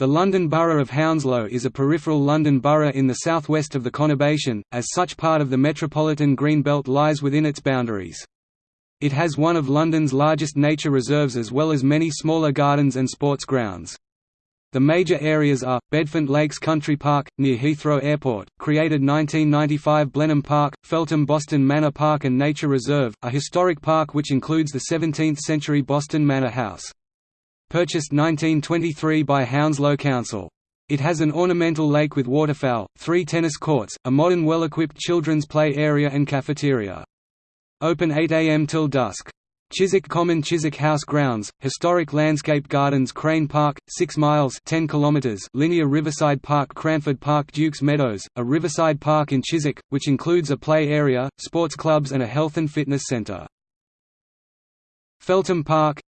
The London Borough of Hounslow is a peripheral London borough in the southwest of the conurbation, as such part of the metropolitan green belt lies within its boundaries. It has one of London's largest nature reserves as well as many smaller gardens and sports grounds. The major areas are, Bedfont Lakes Country Park, near Heathrow Airport, created 1995 Blenheim Park, Feltham Boston Manor Park and Nature Reserve, a historic park which includes the 17th-century Boston Manor House purchased 1923 by Hounslow Council. It has an ornamental lake with waterfowl, three tennis courts, a modern well-equipped children's play area and cafeteria. Open 8 am till dusk. Chiswick Common Chiswick House Grounds, Historic Landscape Gardens Crane Park, 6 miles 10 kilometers linear Riverside Park Cranford Park Dukes Meadows, a riverside park in Chiswick, which includes a play area, sports clubs and a health and fitness centre. Feltham Park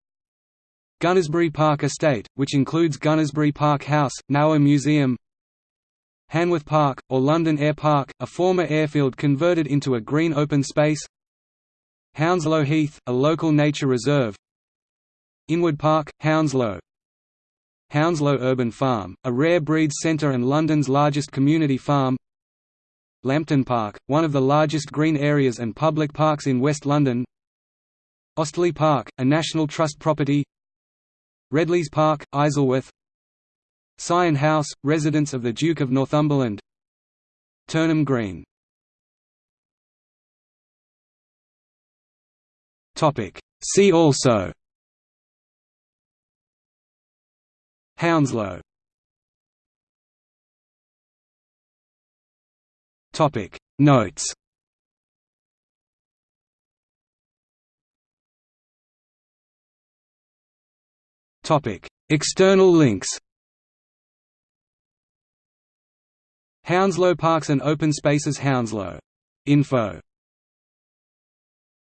Gunnersbury Park Estate, which includes Gunnersbury Park House, now a museum Hanworth Park, or London Air Park, a former airfield converted into a green open space Hounslow Heath, a local nature reserve Inwood Park, Hounslow Hounslow Urban Farm, a rare breeds centre and London's largest community farm Lampton Park, one of the largest green areas and public parks in West London Osterley Park, a National Trust property Redlees Park, Isleworth. Syon House, residence of the Duke of Northumberland. Turnham Green. See also. Hounslow. Notes External links Hounslow Parks and Open Spaces Hounslow. Info